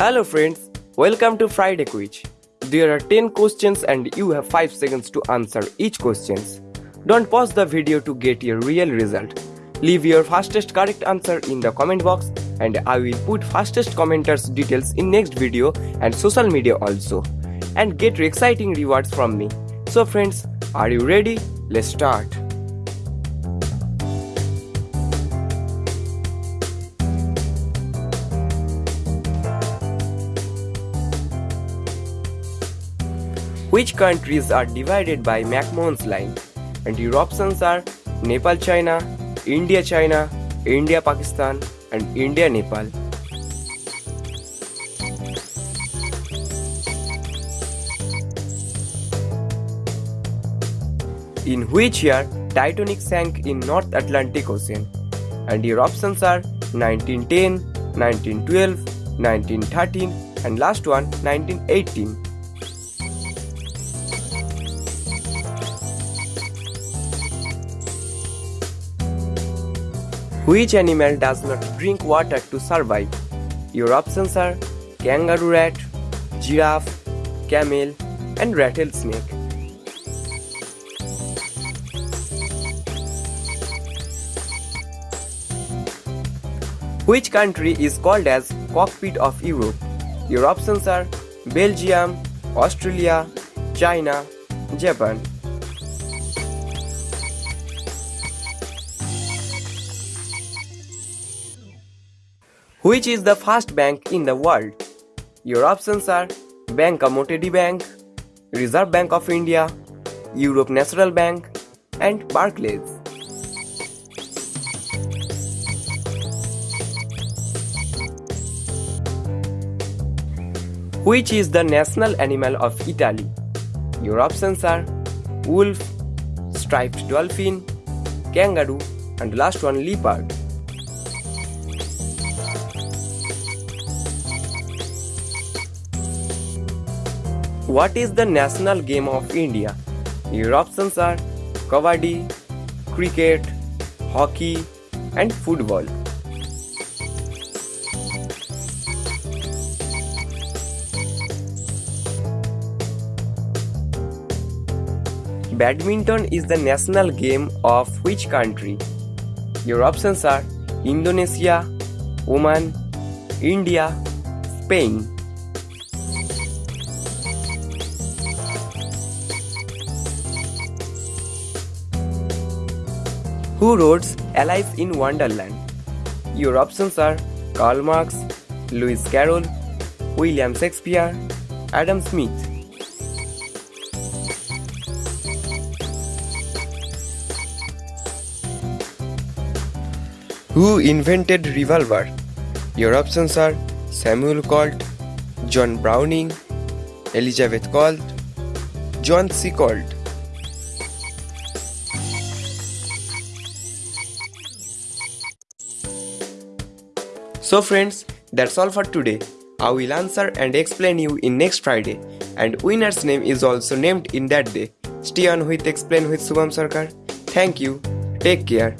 Hello friends, welcome to Friday Quiz. There are 10 questions and you have 5 seconds to answer each questions. Don't pause the video to get your real result. Leave your fastest correct answer in the comment box and I will put fastest commenters details in next video and social media also. And get exciting rewards from me. So friends, are you ready? Let's start. Which countries are divided by McMahon's line? And your options are Nepal China, India China, India Pakistan, and India Nepal. In which year Titanic sank in North Atlantic Ocean? And your options are 1910, 1912, 1913, and last one 1918. Which animal does not drink water to survive? Your options are kangaroo rat, giraffe, camel, and rattlesnake. Which country is called as cockpit of Europe? Your options are Belgium, Australia, China, Japan. Which is the first bank in the world? Your options are Bank Commodity Bank, Reserve Bank of India, Europe National Bank, and Barclays. Which is the national animal of Italy? Your options are wolf, striped dolphin, kangaroo, and last one leopard. What is the national game of India? Your options are Kabaddi, Cricket, Hockey, and Football. Badminton is the national game of which country? Your options are Indonesia, Oman, India, Spain. Who wrote Alice in Wonderland? Your options are Karl Marx, Lewis Carroll, William Shakespeare, Adam Smith. Who invented revolver? Your options are Samuel Colt, John Browning, Elizabeth Colt, John C. Colt. So friends, that's all for today. I will answer and explain you in next Friday and winner's name is also named in that day. Stay on with Explain with Subham Sarkar. Thank you. Take care.